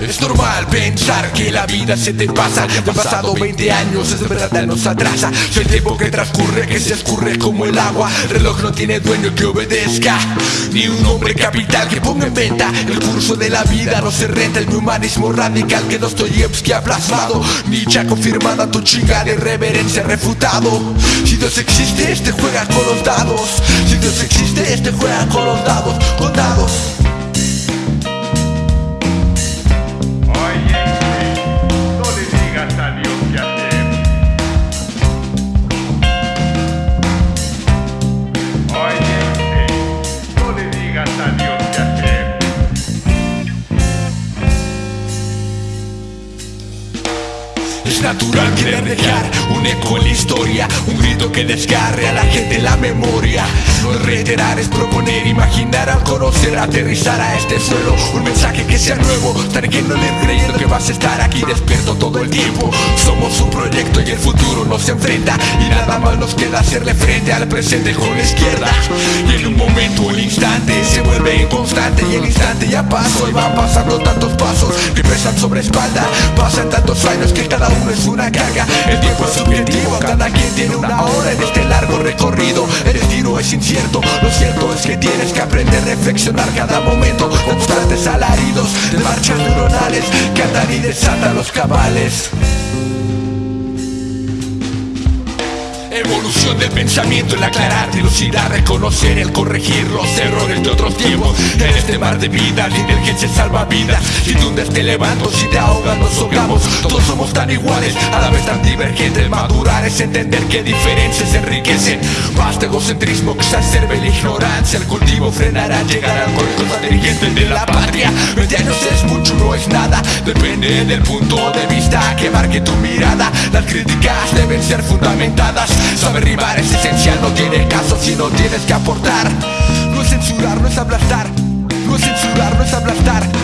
Es normal pensar que la vida se te pasa. Ya han pasado 20 años, es verdad nos atrasa. Soy el tiempo que transcurre, que se escurre como el agua. El reloj no tiene dueño que obedezca Ni un hombre capital que ponga en venta. El curso de la vida no se renta El humanismo radical que Dostoyevsky ha plasmado Nietzsche ha confirmado tu chinga de reverencia refutado. Si Dios existe, este juega con los dados. Si Dios existe, este juega con los dados. Con dados Es natural querer dejar un eco en la historia Un grito que desgarre a la gente la memoria. No es reiterar, es proponer, imaginar al conocer Aterrizar a este suelo, un mensaje que sea nuevo Estar que no le creyendo que vas a estar aquí despierto todo el tiempo. Somos un proyecto y el futuro nos enfrenta Y nada más nos queda hacerle frente al presente con la izquierda. Y en un momento el instante se vuelve inconstante Y el instante ya pasó y van pasando tantos pasos pesan sobre espalda. Pasan tantos años que cada uno no es una carga. El tiempo es subjetivo, cada quien tiene una hora en este largo recorrido. El destino es incierto, lo cierto es que tienes que aprender a reflexionar cada momento. Constantes alaridos de marchas neuronales que andan y desatan los cabales Evolución del pensamiento, el aclarar, dilucidar, reconocer, el corregir los errores de otros tiempos. En este mar de vida, la inteligencia salva vidas. Si tú te levanto, si te ahogas nos ahogamos. Todos somos tan iguales, a la vez tan divergentes. Madurar es entender que diferencias enriquecen. Basta egocentrismo que exacerbe la ignorancia. El cultivo frenará, llegar al correcto dirigente de la patria. 20 años Depende del punto de vista que marque tu mirada. Las críticas deben ser fundamentadas. Saber rimar es esencial, no tiene caso si no tienes que aportar. No es censurar, no es aplastar. No es censurar, no es aplastar